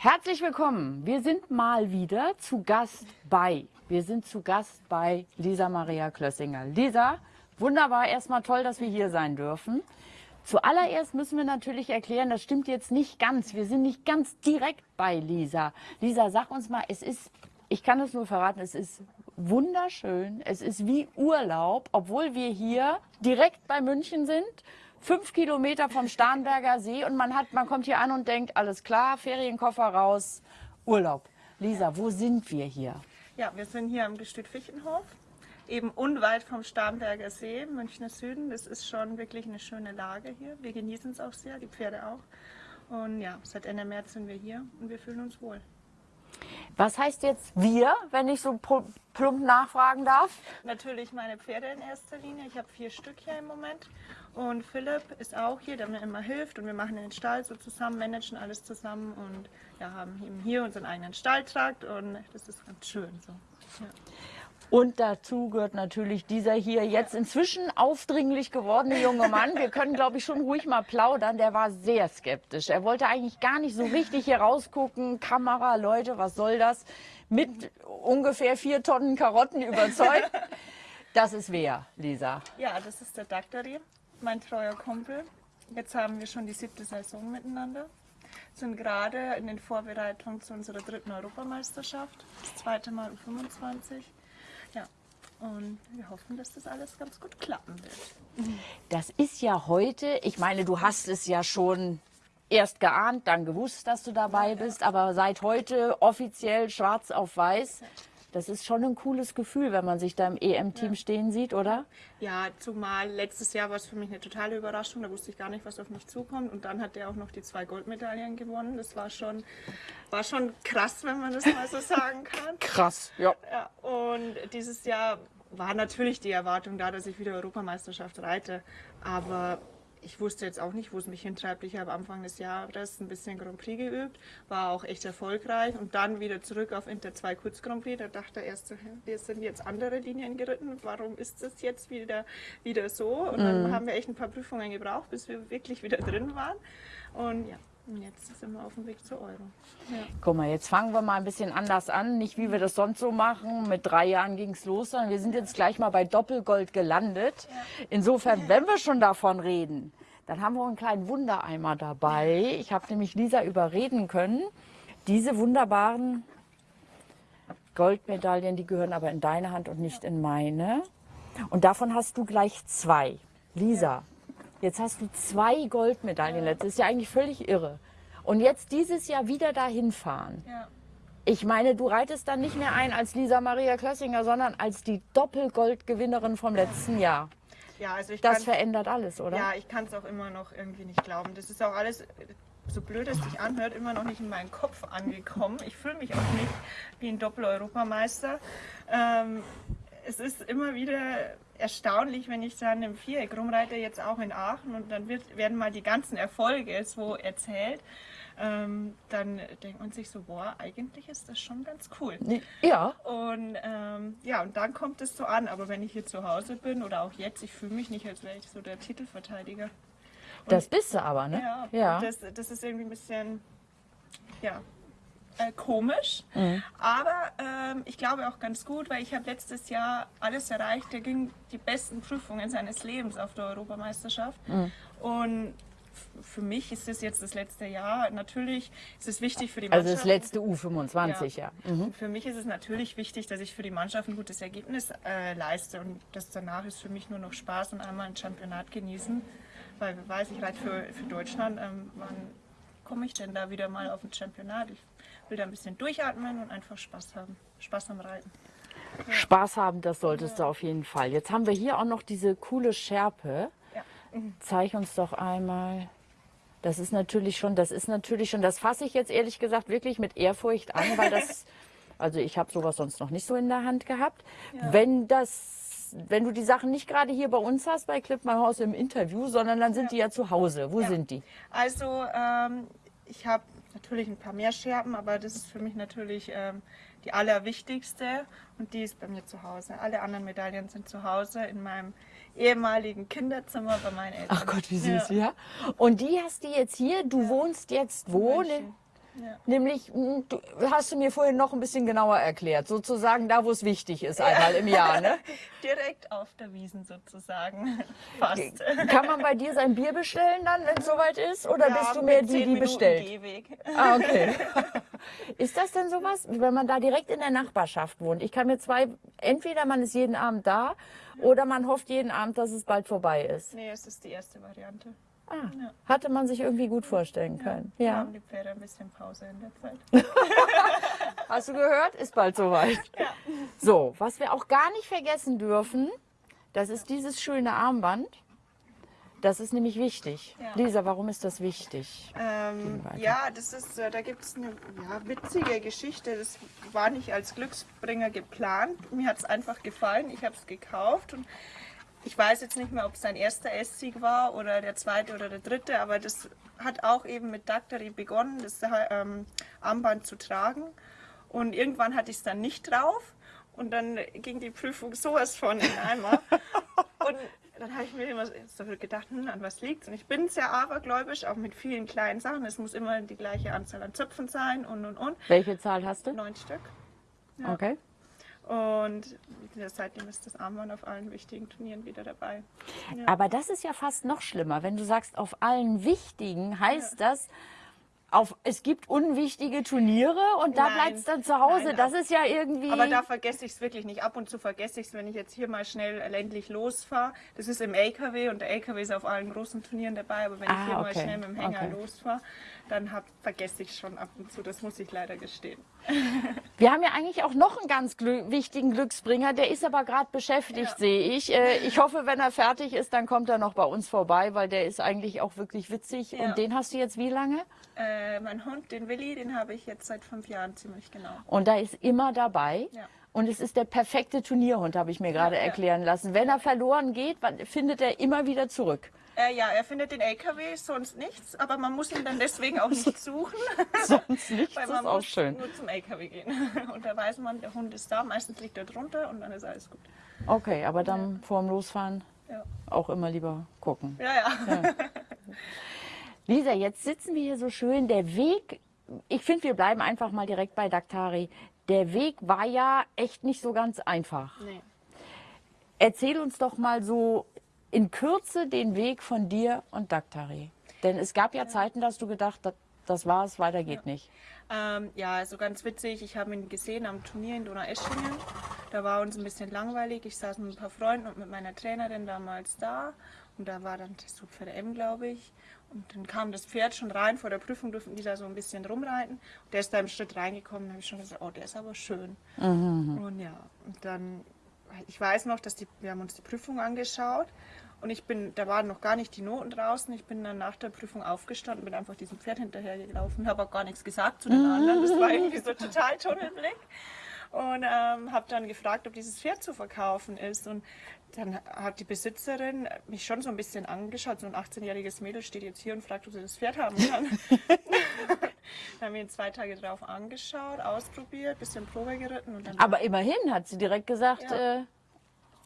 Herzlich willkommen. Wir sind mal wieder zu Gast bei. Wir sind zu Gast bei Lisa Maria Klössinger. Lisa, wunderbar, erstmal toll, dass wir hier sein dürfen. Zuallererst müssen wir natürlich erklären, das stimmt jetzt nicht ganz. Wir sind nicht ganz direkt bei Lisa. Lisa, sag uns mal, es ist, ich kann es nur verraten, es ist wunderschön. Es ist wie Urlaub, obwohl wir hier direkt bei München sind fünf Kilometer vom Starnberger See und man, hat, man kommt hier an und denkt, alles klar, Ferienkoffer raus, Urlaub. Lisa, wo sind wir hier? Ja, wir sind hier am Gestüt Fichtenhof, eben unweit vom Starnberger See, Münchner Süden. Das ist schon wirklich eine schöne Lage hier. Wir genießen es auch sehr, die Pferde auch. Und ja, seit Ende März sind wir hier und wir fühlen uns wohl. Was heißt jetzt wir, wenn ich so plump nachfragen darf? Natürlich meine Pferde in erster Linie. Ich habe vier Stück hier im Moment. Und Philipp ist auch hier, der mir immer hilft. Und wir machen den Stall so zusammen, managen alles zusammen und ja, haben eben hier unseren eigenen Stalltrakt. Und das ist ganz schön so. Ja. Und dazu gehört natürlich dieser hier jetzt inzwischen aufdringlich gewordene junge Mann. Wir können, glaube ich, schon ruhig mal plaudern. Der war sehr skeptisch. Er wollte eigentlich gar nicht so richtig hier rausgucken. Kamera, Leute, was soll das? Mit ungefähr vier Tonnen Karotten überzeugt. Das ist wer, Lisa? Ja, das ist der Daktari, mein treuer Kumpel. Jetzt haben wir schon die siebte Saison miteinander sind gerade in den Vorbereitungen zu unserer dritten Europameisterschaft, das zweite Mal um 25. Ja, und wir hoffen, dass das alles ganz gut klappen wird. Das ist ja heute, ich meine, du hast es ja schon erst geahnt, dann gewusst, dass du dabei bist, aber seit heute offiziell schwarz auf weiß. Das ist schon ein cooles Gefühl, wenn man sich da im EM-Team ja. stehen sieht, oder? Ja, zumal letztes Jahr war es für mich eine totale Überraschung. Da wusste ich gar nicht, was auf mich zukommt. Und dann hat er auch noch die zwei Goldmedaillen gewonnen. Das war schon, war schon krass, wenn man das mal so sagen kann. krass, ja. ja. Und dieses Jahr war natürlich die Erwartung da, dass ich wieder Europameisterschaft reite. Aber ich wusste jetzt auch nicht, wo es mich hintreibt. Ich habe Anfang des Jahres ein bisschen Grand Prix geübt, war auch echt erfolgreich und dann wieder zurück auf Inter 2 Kurz Grand Prix. Da dachte er erst, wir sind jetzt andere Linien geritten, warum ist das jetzt wieder, wieder so? Und dann mhm. haben wir echt ein paar Prüfungen gebraucht, bis wir wirklich wieder drin waren. Und ja, und jetzt sind wir auf dem Weg zur Euro. Ja. Guck mal, jetzt fangen wir mal ein bisschen anders an. Nicht wie wir das sonst so machen. Mit drei Jahren ging es los, sondern wir sind jetzt gleich mal bei Doppelgold gelandet. Ja. Insofern, wenn wir schon davon reden, dann haben wir einen kleinen Wundereimer dabei. Ich habe nämlich Lisa überreden können. Diese wunderbaren Goldmedaillen, die gehören aber in deine Hand und nicht in meine. Und davon hast du gleich zwei. Lisa, Jetzt hast du zwei Goldmedaillen. Ja. Das ist ja eigentlich völlig irre. Und jetzt dieses Jahr wieder dahin fahren. Ja. Ich meine, du reitest dann nicht mehr ein als Lisa Maria Klössinger, sondern als die Doppelgoldgewinnerin vom letzten Jahr. Ja, also ich das verändert alles, oder? Ja, ich kann es auch immer noch irgendwie nicht glauben. Das ist auch alles, so blöd es sich anhört, immer noch nicht in meinen Kopf angekommen. Ich fühle mich auch nicht wie ein Doppel-Europameister. Ähm, es ist immer wieder erstaunlich, wenn ich dann im Viereck rumreite, jetzt auch in Aachen und dann wird, werden mal die ganzen Erfolge so erzählt. Ähm, dann denkt man sich so, boah, eigentlich ist das schon ganz cool. Ja. Und ähm, ja, und dann kommt es so an. Aber wenn ich hier zu Hause bin oder auch jetzt, ich fühle mich nicht, als wäre ich so der Titelverteidiger. Und das bist du aber, ne? Ja. ja. Das, das ist irgendwie ein bisschen, ja, äh, komisch, mhm. aber ähm, ich glaube auch ganz gut, weil ich habe letztes Jahr alles erreicht. Da ging die besten Prüfungen seines Lebens auf der Europameisterschaft mhm. und für mich ist es jetzt das letzte Jahr. Natürlich ist es wichtig für die Mannschaft. Also das letzte U25, ja. ja. Mhm. Für mich ist es natürlich wichtig, dass ich für die Mannschaft ein gutes Ergebnis äh, leiste. Und das danach ist für mich nur noch Spaß und einmal ein Championat genießen. Weil wer weiß, ich reite für, für Deutschland. Ähm, wann komme ich denn da wieder mal auf ein Championat? Ich will da ein bisschen durchatmen und einfach Spaß haben. Spaß am Reiten. Ja. Spaß haben, das solltest ja. du auf jeden Fall. Jetzt haben wir hier auch noch diese coole Schärpe. Ja. Mhm. Zeig uns doch einmal. Das ist natürlich schon, das ist natürlich schon, das fasse ich jetzt ehrlich gesagt wirklich mit Ehrfurcht an, weil das, also ich habe sowas sonst noch nicht so in der Hand gehabt. Ja. Wenn das, wenn du die Sachen nicht gerade hier bei uns hast, bei Clip My House im Interview, sondern dann sind die ja zu Hause. Wo sind die? Also ähm, ich habe natürlich ein paar mehr Scherben, aber das ist für mich natürlich ähm, die allerwichtigste und die ist bei mir zu Hause. Alle anderen Medaillen sind zu Hause in meinem ehemaligen Kinderzimmer bei meinen Eltern. Ach Gott, wie süß, ja. ja. Und die hast du jetzt hier, du ja. wohnst jetzt wo? München. Ja. Nämlich, mh, du hast du mir vorhin noch ein bisschen genauer erklärt, sozusagen da, wo es wichtig ist, einmal im Jahr. Ne? Direkt auf der Wiesen sozusagen. Fast. Kann man bei dir sein Bier bestellen dann, wenn es soweit ist? Oder bist du mehr die, die Minuten bestellt? Gehweg. Ah, okay. Ist das denn sowas, wenn man da direkt in der Nachbarschaft wohnt? Ich kann mir zwei, entweder man ist jeden Abend da oder man hofft jeden Abend, dass es bald vorbei ist. Nee, es ist die erste Variante. Ah, Ja. hatte man sich irgendwie gut vorstellen können. Wir Ja. haben die Pferde ein bisschen Pause in der Zeit. Hast du gehört? Ist bald soweit. So, was wir auch gar nicht vergessen dürfen, das ist dieses schöne Armband. Das ist nämlich wichtig. Ja. Lisa, warum ist das wichtig? Ähm, ja, das ist, äh, da gibt es eine ja, witzige Geschichte. Das war nicht als Glücksbringer geplant. Mir hat es einfach gefallen. Ich habe es gekauft und ich weiß jetzt nicht mehr, ob es sein erster Esssieg war oder der zweite oder der dritte, aber das hat auch eben mit Daktari begonnen, das ähm, Armband zu tragen. Und irgendwann hatte ich es dann nicht drauf und dann ging die Prüfung sowas von in Eimer. Und dann habe ich mir immer so gedacht, hm, an was liegt Und ich bin sehr abergläubisch, auch mit vielen kleinen Sachen. Es muss immer die gleiche Anzahl an Zöpfen sein und und und. Welche Zahl hast du? Neun Stück. Ja. Okay. Und seitdem ist das Armband auf allen wichtigen Turnieren wieder dabei. Ja. Aber das ist ja fast noch schlimmer. Wenn du sagst, auf allen wichtigen, heißt das, auf, es gibt unwichtige Turniere und da bleibt es dann zu Hause. Nein, das ist ja irgendwie. Aber da vergesse ich es wirklich nicht. Ab und zu vergesse ich es, wenn ich jetzt hier mal schnell ländlich losfahre. Das ist im LKW und der LKW ist auf allen großen Turnieren dabei. Aber wenn Ah, ich hier mal okay. schnell mit dem Hänger Okay. losfahre, dann hab, vergesse ich schon ab und zu. Das muss ich leider gestehen. Wir haben ja eigentlich auch noch einen ganz glü wichtigen Glücksbringer, der ist aber gerade beschäftigt, Ja. sehe ich. Äh, ich hoffe, wenn er fertig ist, dann kommt er noch bei uns vorbei, weil der ist eigentlich auch wirklich witzig. Ja. Und den hast du jetzt wie lange? Äh, mein Hund, den Willi, den habe ich jetzt seit fünf Jahren ziemlich genau. Und da ist immer dabei. Ja. Und es ist der perfekte Turnierhund, habe ich mir gerade Ja, ja. erklären lassen. Wenn er verloren geht, findet er immer wieder zurück. Äh, ja, er findet den LKW, sonst nichts, aber man muss ihn dann deswegen auch nicht suchen. Sonst nichts Weil ist man auch muss schön. nur zum LKW gehen. Und da weiß man, der Hund ist da, meistens liegt er drunter und dann ist alles gut. Okay, aber dann vorm Losfahren Ja, auch immer lieber gucken. ja. ja. Lisa, jetzt sitzen wir hier so schön. Der Weg, ich finde, wir bleiben einfach mal direkt bei Daktari. Der Weg war ja echt nicht so ganz einfach. Nee. Erzähl uns doch mal so in Kürze den Weg von dir und Daktari. Denn es gab ja Zeiten, dass du gedacht hast, das war's, weiter geht nicht. Ähm, ja, also ganz witzig, ich habe ihn gesehen am Turnier in Donaueschingen. Da war uns ein bisschen langweilig. Ich saß mit ein paar Freunden und mit meiner Trainerin damals da. Und da war dann das für M, glaube ich. Und dann kam das Pferd schon rein. Vor der Prüfung durften die da so ein bisschen rumreiten. Und der ist da im Schritt reingekommen. Da habe ich schon gesagt, oh, der ist aber schön. Und ja, und dann, ich weiß noch, dass die, wir haben uns die Prüfung angeschaut. Und ich bin, da waren noch gar nicht die Noten draußen. Ich bin dann nach der Prüfung aufgestanden, bin einfach diesem Pferd hinterhergelaufen, habe auch gar nichts gesagt zu den anderen. Das war irgendwie so total Tunnelblick. Und ähm, habe dann gefragt, ob dieses Pferd zu verkaufen ist. Und dann hat die Besitzerin mich schon so ein bisschen angeschaut. So ein 18-jähriges Mädel steht jetzt hier und fragt, ob sie das Pferd haben kann. dann haben wir ihn zwei Tage drauf angeschaut, ausprobiert, bisschen Probe geritten und dann Aber immerhin hat sie direkt gesagt, Ja. äh,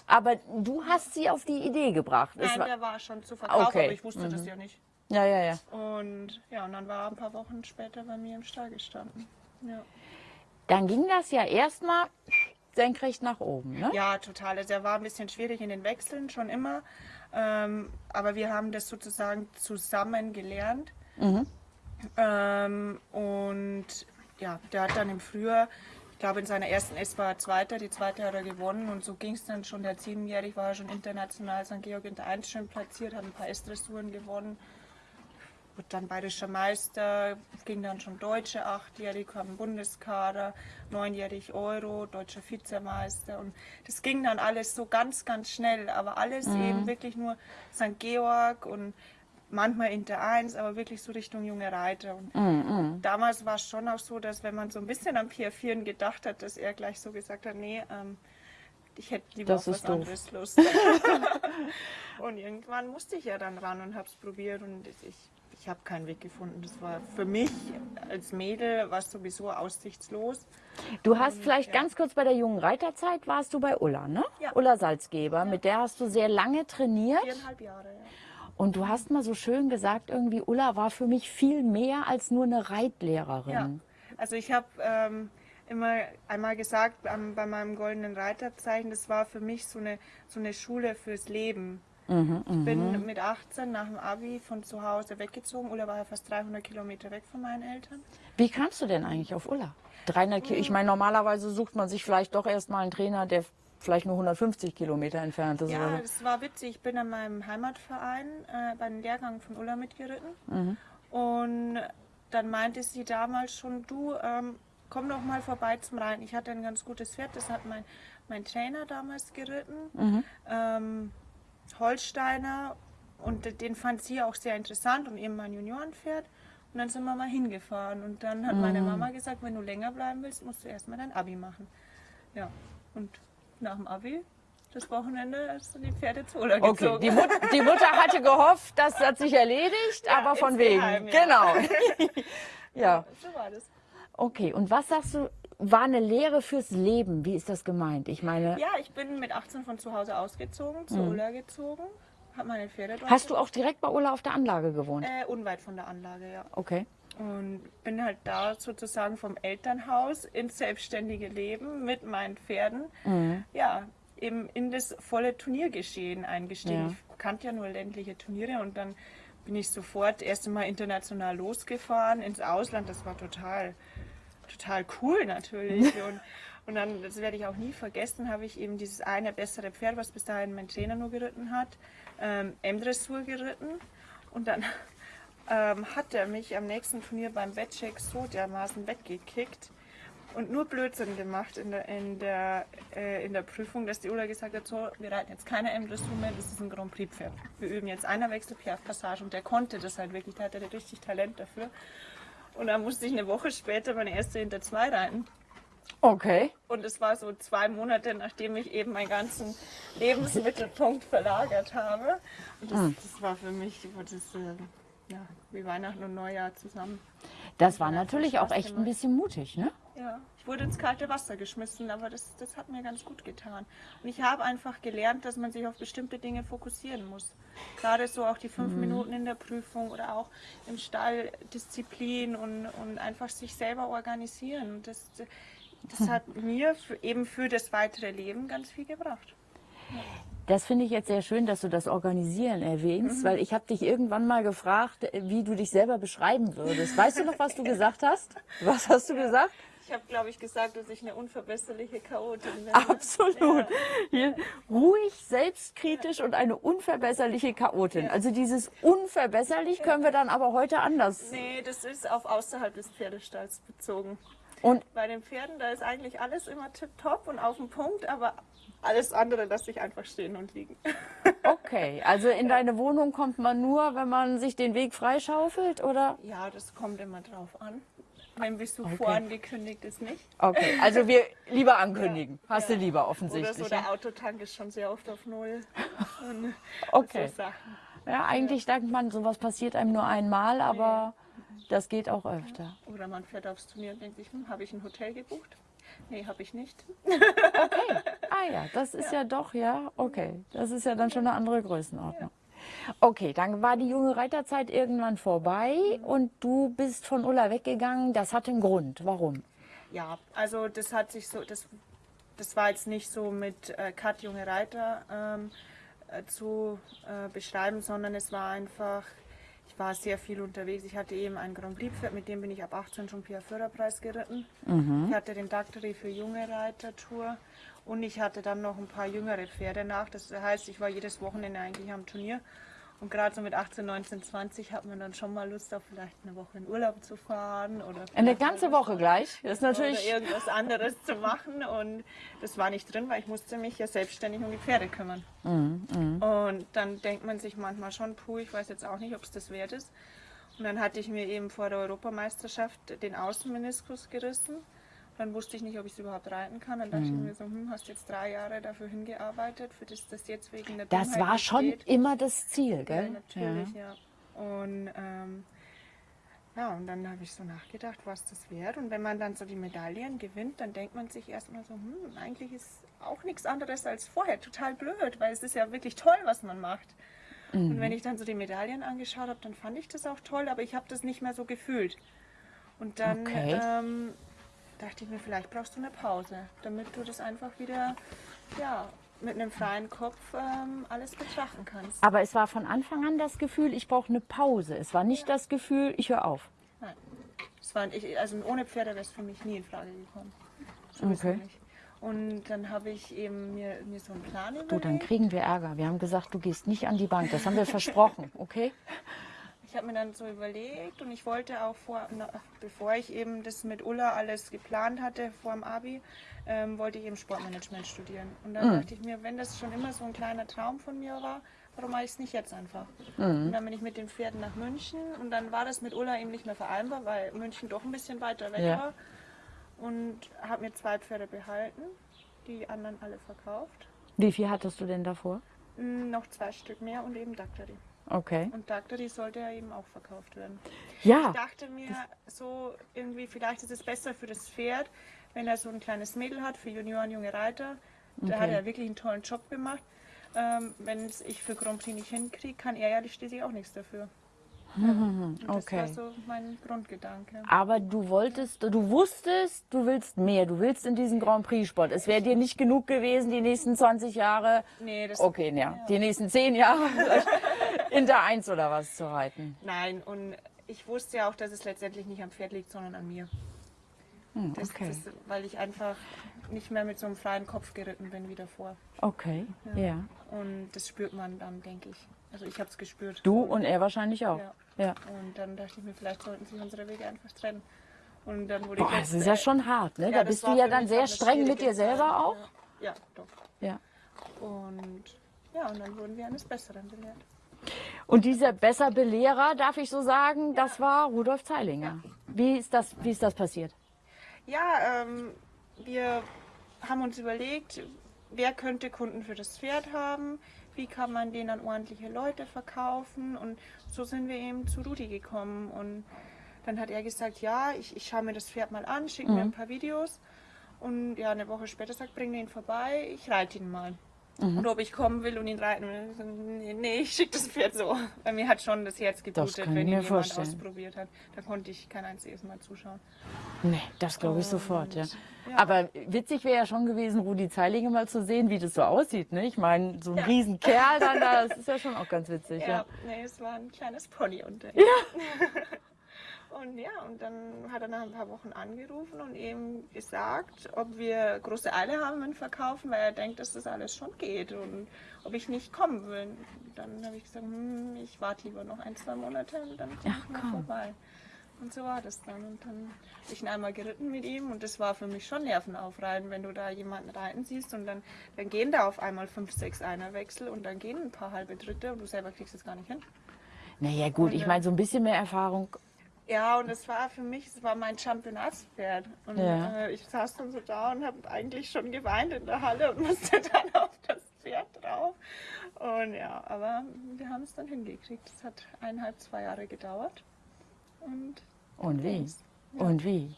aber du hast sie auf die Idee gebracht. Nein, war, der war schon zu verkaufen, Okay. aber ich wusste das ja nicht. ja, ja, ja. Und ja, und dann war er ein paar Wochen später bei mir im Stall gestanden. Ja, Dann ging das ja erstmal senkrecht nach oben, ne? ja total. Also er war ein bisschen schwierig in den Wechseln, schon immer. Ähm, aber wir haben das sozusagen zusammen gelernt. Ähm, und ja, der hat dann im Frühjahr, ich glaube in seiner ersten S war er Zweiter, die zweite hat er gewonnen und so ging es dann schon. Der hat siebenjährig war er schon international St. Georg in der 1 schön platziert, hat ein paar S-Dressuren gewonnen. Wurde dann bayerischer Meister, ging dann schon Deutsche achtjährig, kam im Bundeskader, neunjährig Euro, deutscher Vizemeister und das ging dann alles so ganz, ganz schnell, aber alles eben wirklich nur St. Georg und manchmal Inter 1, aber wirklich so Richtung junge Reiter. Und damals war es schon auch so, dass wenn man so ein bisschen am Pier 4 gedacht hat, dass er gleich so gesagt hat, nee, ähm, ich hätte lieber Das auf was doof. anderes Lust. und irgendwann musste ich ja dann ran und habe es probiert und ich, ich habe keinen Weg gefunden. Das war für mich als Mädel war es sowieso aussichtslos. Du hast vielleicht ja. ganz kurz bei der jungen Reiterzeit warst du bei Ulla, ne? Ja. Ulla Salzgeber, mit der hast du sehr lange trainiert. Viereinhalb Jahre. Ja. Und du hast mal so schön gesagt, irgendwie Ulla war für mich viel mehr als nur eine Reitlehrerin. Ja. Also ich habe ähm, immer einmal gesagt ähm, bei meinem goldenen Reiterzeichen, das war für mich so eine, so eine Schule fürs Leben. Mhm, Ich bin mit 18 nach dem Abi von zu Hause weggezogen. Ulla war ja fast 300 Kilometer weg von meinen Eltern. Wie kamst du denn eigentlich auf Ulla? 300 Ki Ich meine, normalerweise sucht man sich vielleicht doch erstmal einen Trainer, der vielleicht nur 150 Kilometer entfernt ist. Ja, so. das war witzig. Ich bin an meinem Heimatverein äh, bei einem Lehrgang von Ulla mitgeritten. Mhm. Und dann meinte sie damals schon, du, ähm, komm doch mal vorbei zum Reiten. Ich hatte ein ganz gutes Pferd, das hat mein, mein Trainer damals geritten. Mhm. Ähm, Holsteiner. Und den fand sie auch sehr interessant und eben mein Juniorenpferd. Und dann sind wir mal hingefahren. Und dann hat Mhm. meine Mama gesagt, wenn du länger bleiben willst, musst du erstmal dein Abi machen. Ja, und nach dem Abi, das Wochenende, sind die Pferde zu Okay, gezogen. die, Mut die Mutter hatte gehofft, das hat sich erledigt, aber von wegen. insgeheim, ja. Genau. ja, So war das. okay. Und was sagst du, war eine Lehre fürs Leben? Wie ist das gemeint? Ich meine, Ja, ich bin mit 18 von zu Hause ausgezogen, zu Ulla gezogen, habe meine Pferde dort. Hast du auch direkt bei Ulla auf der Anlage gewohnt? Äh, unweit von der Anlage, ja. Okay. Und bin halt da sozusagen vom Elternhaus ins selbstständige Leben mit meinen Pferden, Mhm. ja, eben in das volle Turniergeschehen eingestiegen. Ja. Ich kannte ja nur ländliche Turniere und dann bin ich sofort erst einmal international losgefahren ins Ausland. Das war total, total cool natürlich. Und, und dann, das werde ich auch nie vergessen, habe ich eben dieses eine bessere Pferd, was bis dahin mein Trainer nur geritten hat, ähm, M-Dressur geritten. Und dann ähm, hat er mich am nächsten Turnier beim Wettcheck so dermaßen weggekickt und nur Blödsinn gemacht in der, in der, äh, in der Prüfung, dass die Ulla gesagt hat, so, wir reiten jetzt keine M-Dressur mehr, das ist ein Grand Prix Pferd. Wir üben jetzt einer Wechselpiaf-Passage und der konnte das halt wirklich, der hatte richtig Talent dafür. Und dann musste ich eine Woche später meine erste hinter zwei reiten. Okay. Und es war so zwei Monate, nachdem ich eben meinen ganzen Lebensmittelpunkt verlagert habe. Und das, das war für mich das, äh, ja, wie Weihnachten und Neujahr zusammen. Das war natürlich auch echt ein gemacht. bisschen mutig, ne? Ja, ich wurde ins kalte Wasser geschmissen, aber das, das hat mir ganz gut getan. Und ich habe einfach gelernt, dass man sich auf bestimmte Dinge fokussieren muss. Gerade so auch die fünf Minuten in der Prüfung oder auch im Stall Disziplin und, und einfach sich selber organisieren. Und das, das hat mir für, eben für das weitere Leben ganz viel gebracht. Das finde ich jetzt sehr schön, dass du das Organisieren erwähnst, weil ich habe dich irgendwann mal gefragt, wie du dich selber beschreiben würdest. Weißt du noch, was du gesagt hast? Was hast du gesagt? Ich habe, glaube ich, gesagt, dass ich eine unverbesserliche Chaotin bin. Absolut. Hier, ruhig, selbstkritisch und eine unverbesserliche Chaotin. Also dieses unverbesserlich können wir dann aber heute anders. Nee, das ist auf außerhalb des Pferdestalls bezogen. Und Bei den Pferden, da ist eigentlich alles immer tipptopp und auf dem Punkt, aber alles andere lasse ich einfach stehen und liegen. okay, also in deine Wohnung kommt man nur, wenn man sich den Weg freischaufelt, oder? Ja, das kommt immer drauf an. Wenn Besuch vorangekündigt ist, nicht. Okay, also wir lieber ankündigen. Hast du Ja. lieber Oder offensichtlich. so, ja? der Autotank ist schon sehr oft auf Null. Und Okay. So. Ja, eigentlich denkt man, sowas passiert einem nur einmal, aber das geht auch öfter. Oder man fährt aufs Turnier und denkt sich, hm, habe ich ein Hotel gebucht? Nee, habe ich nicht. Ah ja, das ist ja. doch, ja, okay. Das ist ja dann schon eine andere Größenordnung. Okay, dann war die junge Reiterzeit irgendwann vorbei und du bist von Ulla weggegangen. Das hatte einen Grund. Warum? Ja, also das hat sich so, das, das war jetzt nicht so mit äh, Kat junge Reiter ähm, äh, zu äh, beschreiben, sondern es war einfach, ich war sehr viel unterwegs. Ich hatte eben ein Grand Prix mit dem bin ich ab 18 schon Pia Förderpreis geritten. Ich hatte den Daktari für junge Reiter Tour und ich hatte dann noch ein paar jüngere Pferde nach. Das heißt, ich war jedes Wochenende eigentlich am Turnier. Und gerade so mit 18, 19, 20 hat man dann schon mal Lust auf vielleicht eine Woche in Urlaub zu fahren oder Eine ganze Woche gleich. Das ist oder natürlich. irgendwas anderes zu machen. Und das war nicht drin, weil ich musste mich ja selbstständig um die Pferde kümmern. Mhm, Und dann denkt man sich manchmal schon, puh, ich weiß jetzt auch nicht, ob es das wert ist. Und dann hatte ich mir eben vor der Europameisterschaft den Außenmeniskus gerissen. Dann wusste ich nicht, ob ich es überhaupt reiten kann. Dann dachte Mhm. ich mir so, hm, hast jetzt drei Jahre dafür hingearbeitet, für das das jetzt wegen der Das Dummheit war schon geht. immer das Ziel, Ja, gell? natürlich, ja. Und ähm, ja, und dann habe ich so nachgedacht, was das wäre. Und wenn man dann so die Medaillen gewinnt, dann denkt man sich erstmal so, hm, eigentlich ist auch nichts anderes als vorher. Total blöd, weil es ist ja wirklich toll, was man macht. Und wenn ich dann so die Medaillen angeschaut habe, dann fand ich das auch toll, aber ich habe das nicht mehr so gefühlt. Und dann Okay. ähm, dachte ich mir, vielleicht brauchst du eine Pause, damit du das einfach wieder ja, mit einem freien Kopf ähm, alles betrachten kannst. Aber es war von Anfang an das Gefühl, ich brauche eine Pause. Es war nicht das Gefühl, ich höre auf. Nein. War, ich, also ohne Pferde wäre es für mich nie in Frage gekommen. Sowieso Okay. Und dann habe ich eben mir, mir so einen Plan Du, dann überlegt. kriegen wir Ärger. Wir haben gesagt, du gehst nicht an die Bank. Das haben wir versprochen, okay? Ich habe mir dann so überlegt und ich wollte auch vor, na, bevor ich eben das mit Ulla alles geplant hatte vor dem Abi, ähm, wollte ich eben Sportmanagement studieren. Und dann dachte ich mir, wenn das schon immer so ein kleiner Traum von mir war, warum mache ich es nicht jetzt einfach? Und dann bin ich mit den Pferden nach München und dann war das mit Ulla eben nicht mehr vereinbar, weil München doch ein bisschen weiter weg Ja. war. Und habe mir zwei Pferde behalten, die anderen alle verkauft. Wie viel hattest du denn davor? Mm, Noch zwei Stück mehr und eben Daktari. Okay. Und Daktari sollte ja eben auch verkauft werden. Ja, Ich dachte mir so irgendwie, vielleicht ist es besser für das Pferd, wenn er so ein kleines Mädel hat, für Junioren, junge Reiter. Da hat Okay. er wirklich einen tollen Job gemacht. Ähm, wenn es ich für Grand Prix nicht hinkriege, kann er ja schließlich auch nichts dafür. Ja. Das Mhm, okay. war so mein Grundgedanke. aber du wolltest, du wusstest, du willst mehr. Du willst in diesen Grand Prix-Sport. Es wäre dir nicht genug gewesen, die nächsten 20 Jahre, Nee, das, okay, ja, die nächsten 10 Jahre in der Eins oder was zu reiten. Nein, und ich wusste ja auch, dass es letztendlich nicht am Pferd liegt, sondern an mir. Hm, Das, okay, das, weil ich einfach nicht mehr mit so einem freien Kopf geritten bin wie davor. okay, ja. Und das spürt man dann, denke ich. Also ich habe es gespürt. Du und er wahrscheinlich auch. Ja. Ja. Und dann dachte ich mir, vielleicht sollten sich unsere Wege einfach trennen. Und dann wurde Boah, ich das ist ja schon hart, ne? Ja, da bist du ja dann sehr streng mit dir selber Zeit. auch. Ja, ja doch. Ja. Und ja, und dann wurden wir eines Besseren belehrt. Und dieser Besser-Belehrer, darf ich so sagen, das war Rudolf Zeilinger. Wie, ist das, wie ist das passiert? Ja, ähm, wir haben uns überlegt, wer könnte Kunden für das Pferd haben, wie kann man den an ordentliche Leute verkaufen? Und so sind wir eben zu Rudi gekommen. Und dann hat er gesagt, ja, ich, ich schaue mir das Pferd mal an, schicke mir ein paar Videos. Und ja, eine Woche später sagt, bring ihn vorbei, ich reite ihn mal. Und ob ich kommen will und ihn reiten will, nee, ich schicke das Pferd so. Bei mir hat schon das Herz geblutet, ich wenn ihn jemand vorstellen. ausprobiert hat. Da konnte ich kein einziges Mal zuschauen. Nee, das glaube ich sofort, ja. ja. Aber witzig wäre ja schon gewesen, Rudi Zeilinge mal zu sehen, wie das so aussieht. Ne? Ich meine, so ein Ja. Riesenkerl dann da, das ist ja schon auch ganz witzig. Ja, Ja. nee, es war ein kleines Pony unter ihm. und ja, und dann hat er nach ein paar Wochen angerufen und eben gesagt, ob wir große Eile haben mit Verkaufen, weil er denkt, dass das alles schon geht und ob ich nicht kommen will. Dann habe ich gesagt, hm, ich warte lieber noch ein, zwei Monate und dann komme ich mal komm. vorbei. Und so war das dann. Und dann bin ich ihn einmal geritten mit ihm und das war für mich schon nervenaufreibend, wenn du da jemanden reiten siehst und dann, dann gehen da auf einmal fünf, sechs Einerwechsel und dann gehen ein paar halbe Dritte und du selber kriegst es gar nicht hin. Naja, gut, ich meine, so ein bisschen mehr Erfahrung. Ja, und es war für mich, es war mein Championatspferd. Und Ja. äh, ich saß dann so da und habe eigentlich schon geweint in der Halle und musste dann auf das Pferd drauf. Und ja, aber wir haben es dann hingekriegt. Es hat eineinhalb, zwei Jahre gedauert. Und Und wie? ging's. Und wie?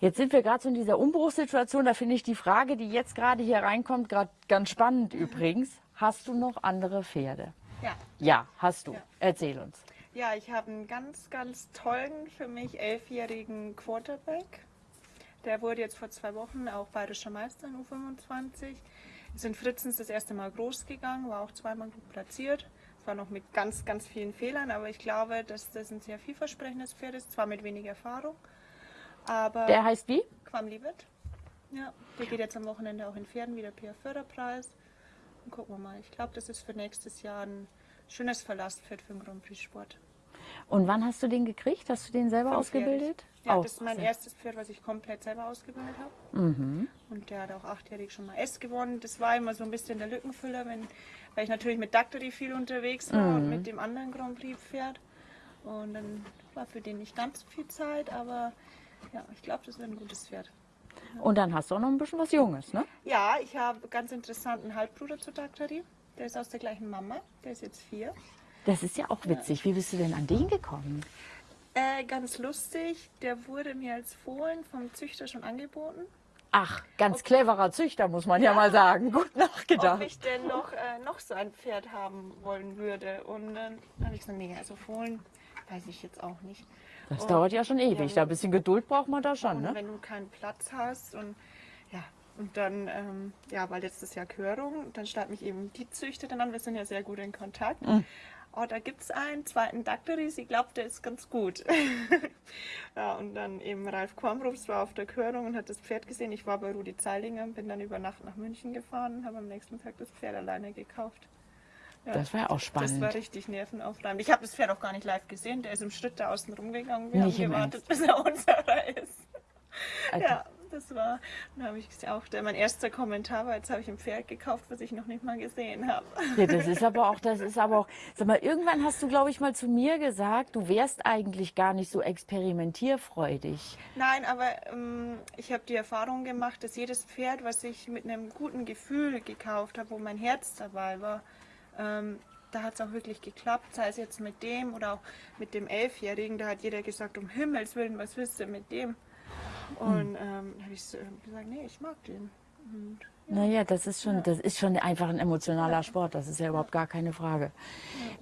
Jetzt sind wir gerade so in dieser Umbruchssituation. Da finde ich die Frage, die jetzt gerade hier reinkommt, gerade ganz spannend übrigens. Hast du noch andere Pferde? Ja. Ja, hast du. Ja. Erzähl uns. Ja, ich habe einen ganz, ganz tollen, für mich elfjährigen Quarterback. Der wurde jetzt vor zwei Wochen auch bayerischer Meister in U25. Ist in Fritzens das erste Mal groß gegangen, war auch zweimal gut platziert. Zwar noch mit ganz, ganz vielen Fehlern, aber ich glaube, dass das ein sehr vielversprechendes Pferd ist. Zwar mit wenig Erfahrung, aber Der heißt wie? Quam Liebet. Ja, der geht jetzt am Wochenende auch in Pferden wieder PR Förderpreis. Und gucken wir mal. Ich glaube, das ist für nächstes Jahr ein schönes Verlasspferd für den Grand Prix Sport. Und wann hast du den gekriegt? Hast du den selber Fünfjährig. ausgebildet? Ja, Auch das ist mein sehr- erstes Pferd, was ich komplett selber ausgebildet habe. Mhm. Und der hat auch achtjährig schon mal S gewonnen. Das war immer so ein bisschen der Lückenfüller, wenn, weil ich natürlich mit Daktari viel unterwegs war Mhm. und mit dem anderen Grand Prix Pferd. Und dann war für den nicht ganz so viel Zeit, aber ja, ich glaube, das wird ein gutes Pferd. Und dann hast du auch noch ein bisschen was Junges, ne? Ja, ich habe ganz interessanten Halbbruder zu Daktari. Der ist aus der gleichen Mama. Der ist jetzt vier. Das ist ja auch witzig. Wie bist du denn an den gekommen? Äh, ganz lustig, der wurde mir als Fohlen vom Züchter schon angeboten. Ach, ganz cleverer Züchter, muss man ja, mal sagen. Gut nachgedacht. ob ich denn noch, äh, noch so ein Pferd haben wollen würde. Und dann habe ich gesagt, nee, also Fohlen weiß ich jetzt auch nicht. Das Und- dauert ja schon ewig. Ja, da ein bisschen Geduld braucht man da schon, ne? wenn du keinen Platz hast und ja, und dann, ähm, ja, war letztes Jahr Körung, dann starb mich eben die Züchterin an, wir sind ja sehr gut in Kontakt. Mhm. Oh, da gibt es einen zweiten Dakteri, sie glaubt, der ist ganz gut. ja, und dann eben Ralf Kornbrufs war auf der Körung und hat das Pferd gesehen. Ich war bei Rudi Zeilinger, bin dann über Nacht nach München gefahren, habe am nächsten Tag das Pferd alleine gekauft. Ja, Das war ja auch Das spannend. war richtig nervenaufreibend. Ich habe das Pferd auch gar nicht live gesehen. Der ist im Schritt da außen rumgegangen. Wir Nicht haben gewartet, bis er unserer ist. Also, Ja, das war, dann habe ich auch, mein erster Kommentar war, jetzt habe ich ein Pferd gekauft, was ich noch nicht mal gesehen habe. Ja, das ist aber auch, das ist aber auch, sag mal, irgendwann hast du, glaube ich, mal zu mir gesagt, du wärst eigentlich gar nicht so experimentierfreudig. Nein, aber ähm, ich habe die Erfahrung gemacht, dass jedes Pferd, was ich mit einem guten Gefühl gekauft habe, wo mein Herz dabei war, ähm, da hat es auch wirklich geklappt, sei es jetzt mit dem oder auch mit dem Elfjährigen, da hat jeder gesagt, um Himmels Willen, was willst du mit dem? Und ähm, da habe ich so gesagt, nee, ich mag den. Und Naja, das ist schon, das ist schon einfach ein emotionaler Sport. Das ist ja überhaupt gar keine Frage.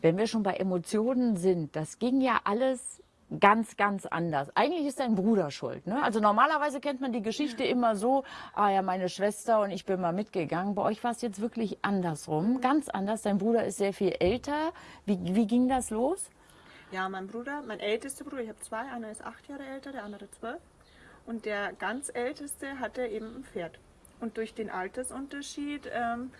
Wenn wir schon bei Emotionen sind, das ging ja alles ganz, ganz anders. Eigentlich ist dein Bruder schuld. Ne? Also normalerweise kennt man die Geschichte immer so, ah ja, meine Schwester und ich bin mal mitgegangen. Bei euch war es jetzt wirklich andersrum, ganz anders. Dein Bruder ist sehr viel älter. Wie, wie ging das los? Ja, mein Bruder, mein ältester Bruder, ich habe zwei, einer ist acht Jahre älter, der andere zwölf. Und der ganz älteste hatte eben ein Pferd. Und durch den Altersunterschied ähm,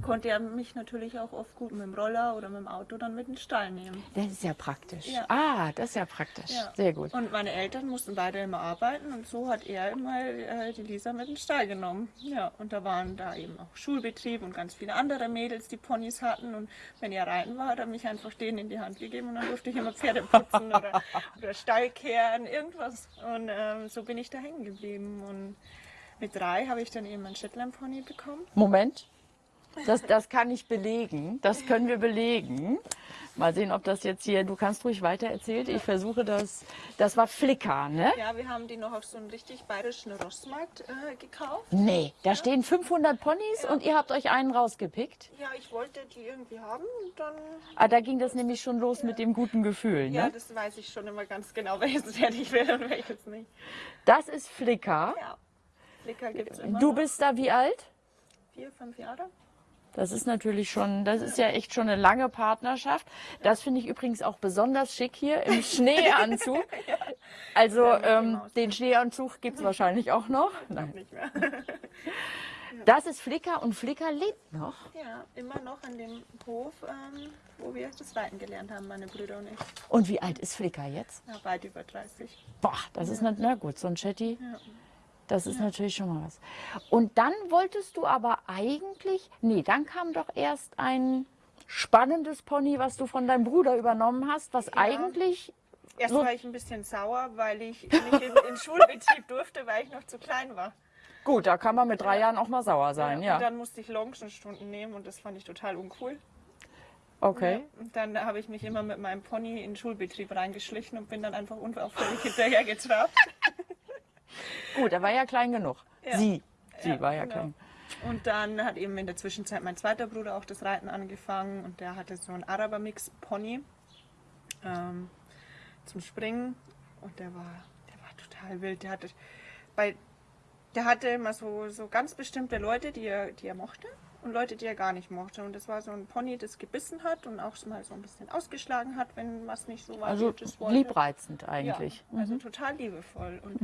konnte er mich natürlich auch oft gut mit dem Roller oder mit dem Auto dann mit in den Stall nehmen. Das ist ja praktisch. Ja. Ah, das ist ja praktisch. Sehr gut. Und meine Eltern mussten beide immer arbeiten und so hat er immer äh, die Lisa mit in den Stall genommen. Ja, und da waren da eben auch Schulbetrieb und ganz viele andere Mädels, die Ponys hatten. Und wenn er reiten war, hat er mich einfach denen in die Hand gegeben und dann durfte ich immer Pferde putzen oder, oder Stall kehren, irgendwas. Und ähm, so bin ich da hängen geblieben. Und mit drei habe ich dann eben einen Shetland Pony bekommen. Moment. Das, das kann ich belegen. Das können wir belegen. Mal sehen, ob das jetzt hier. Du kannst ruhig weiter erzählen. Ich versuche das. Das war Flicker, ne? Ja, wir haben die noch auf so einem richtig bayerischen Rossmarkt äh, gekauft. Nee, da stehen 500 Ponys und ihr habt euch einen rausgepickt. Ja, ich wollte die irgendwie haben und dann Ah, da ging das nämlich schon los mit dem guten Gefühl, Ja, ne? das weiß ich schon immer ganz genau, welches ich will und welches nicht. Das ist Flicker. Ja. Flicker gibt es immer. Du bist da wie alt? vier, fünf Jahre. Das ist natürlich schon, das ist ja echt schon eine lange Partnerschaft. Das finde ich übrigens auch besonders schick hier im Schneeanzug. Also ähm, den Schneeanzug gibt es wahrscheinlich auch noch. Nein. Nicht mehr. Das ist Flicker und Flicker lebt noch. Ja, immer noch an dem Hof, ähm, wo wir das Reiten gelernt haben, meine Brüder und ich. Und wie alt ist Flicker jetzt? Ja, weit über 30. Boah, das ist nicht, na gut, so ein Chatty. Ja. Das ist natürlich schon mal was. Und dann wolltest du aber eigentlich, nee, dann kam doch erst ein spannendes Pony, was du von deinem Bruder übernommen hast, was eigentlich, Erst war ich ein bisschen sauer, weil ich nicht in den Schulbetrieb durfte, weil ich noch zu klein war. gut, da kann man mit drei Jahren auch mal sauer sein, Und ja. dann musste ich Longenstunden nehmen und das fand ich total uncool. Okay. Ja, und dann habe ich mich immer mit meinem Pony in den Schulbetrieb reingeschlichen und bin dann einfach unauffällig hinterher getrabt. Gut, er war ja klein genug. Ja. Sie, sie Ja, war ja genau. klein. Und dann hat eben in der Zwischenzeit mein zweiter Bruder auch das Reiten angefangen und der hatte so einen Araber-Mix-Pony ähm, zum Springen und der war, der war total wild. Der hatte, bei, der hatte immer so, so ganz bestimmte Leute, die er, die er mochte und Leute, die er gar nicht mochte. Und das war so ein Pony, das gebissen hat und auch mal so ein bisschen ausgeschlagen hat, wenn was nicht so war. Also liebreizend eigentlich. Ja, also total liebevoll. Und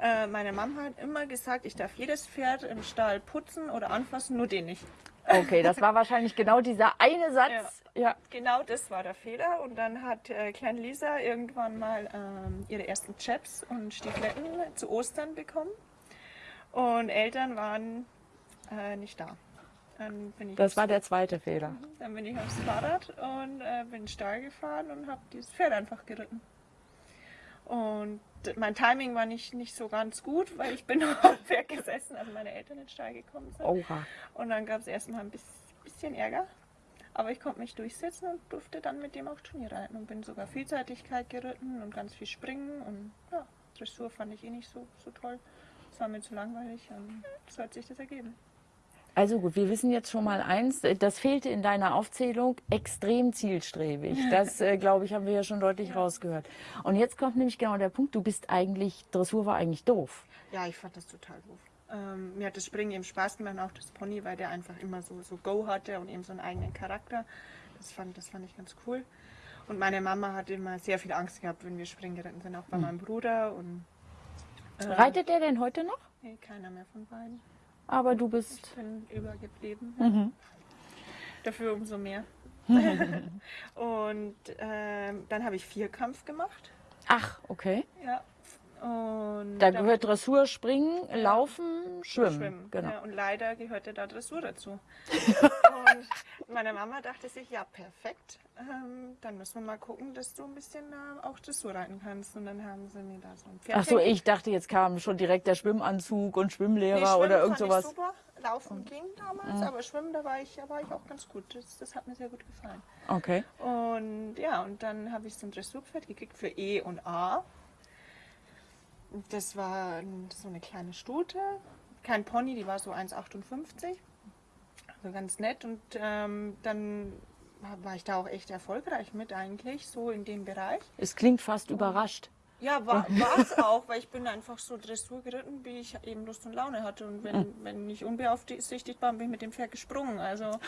äh, meine Mama hat immer gesagt, ich darf jedes Pferd im Stall putzen oder anfassen, nur den nicht. Okay, das war wahrscheinlich genau dieser eine Satz. Ja. Genau das war der Fehler. Und dann hat äh, kleine Lisa irgendwann mal ähm, ihre ersten Chaps und Stiefeletten zu Ostern bekommen. Und Eltern waren äh, nicht da. Dann bin ich Das war der zweite Fehler. Dann bin ich aufs Fahrrad und äh, bin Stall gefahren und habe dieses Pferd einfach geritten. Und mein Timing war nicht, nicht so ganz gut, weil ich bin noch auf dem Pferd gesessen, als meine Eltern in den Stall gekommen sind. Oha. Und dann gab es erstmal ein bis- bisschen Ärger. Aber ich konnte mich durchsetzen und durfte dann mit dem auch Turnier reiten und bin sogar Vielseitigkeit geritten und ganz viel springen und ja, Dressur fand ich eh nicht so, so toll. war mir zu langweilig und so hat sich das ergeben. Also gut, wir wissen jetzt schon mal eins, äh, das fehlte in deiner Aufzählung, extrem zielstrebig. Das, äh, glaube ich, haben wir ja schon deutlich rausgehört. Und jetzt kommt nämlich genau der Punkt, du bist eigentlich, Dressur war eigentlich doof. Ja, ich fand das total doof. Ähm, mir hat das Springen eben Spaß gemacht, auch das Pony, weil der einfach immer so, so Go hatte und eben so einen eigenen Charakter. Das fand, das fand ich ganz cool. Und meine Mama hat immer sehr viel Angst gehabt, wenn wir springen geritten sind, auch bei meinem Bruder. Und, äh, Reitet der denn heute noch? Nee, keiner mehr von beiden. Aber du bist, Ich bin übergeblieben. Mhm. Dafür umso mehr. und ähm, dann habe ich Vierkampf gemacht. ach, okay. Ja. Und Da gehört Dressur, Springen, Laufen, Schwimmen. Schwimmen. Genau. Ja, und leider gehörte da Dressur dazu. und meine Mama dachte sich, ja, perfekt. Ähm, dann müssen wir mal gucken, dass du ein bisschen äh, auch Dressur reiten kannst. Und dann haben sie mir da so ein Pferd. Ach so, ich dachte, jetzt kam schon direkt der Schwimmanzug und Schwimmlehrer Nee, Schwimmen oder irgend sowas. Super. Laufen ging damals, aber Schwimmen, da war ich, da war ich auch ganz gut. Das, das hat mir sehr gut gefallen. Okay. Und ja, und dann habe ich so ein Dressurpferd gekriegt für E und A. Das war so eine kleine Stute, kein Pony, die war so 1,58. Also ganz nett. Und ähm, dann war ich da auch echt erfolgreich mit eigentlich, so in dem Bereich. Es klingt fast überrascht. Ja, war es auch, weil ich bin einfach so Dressur geritten, wie ich eben Lust und Laune hatte. Und wenn, wenn ich unbeaufsichtigt war, bin ich mit dem Pferd gesprungen. Also